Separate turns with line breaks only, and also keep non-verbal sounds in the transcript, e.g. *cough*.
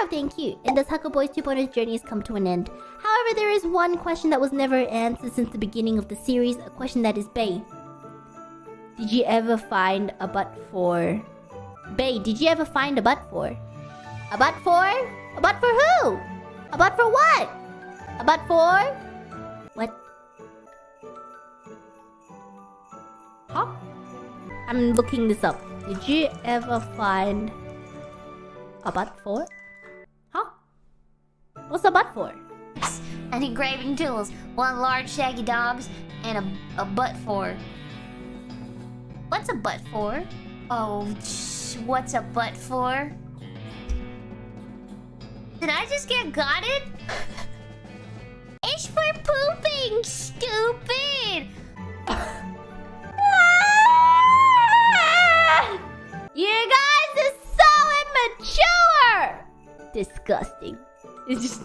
Taro, thank you. And thus Huckle Boys 2.0's journey has come to an end. However, there is one question that was never answered since the beginning of the series. A question that is Bay. Did you ever find a butt for... Bay, did you ever find a butt for? A butt for? A butt for who? A butt for what? A butt for? What? Huh? I'm looking this up. Did you ever find a butt for? What's a butt for?
And engraving tools. One large shaggy dogs and a, a butt for. What's a butt for? Oh, what's a butt for? Did I just get got it? *laughs* it's for pooping, stupid! *laughs*
You guys are so immature! Disgusting. *laughs* It's just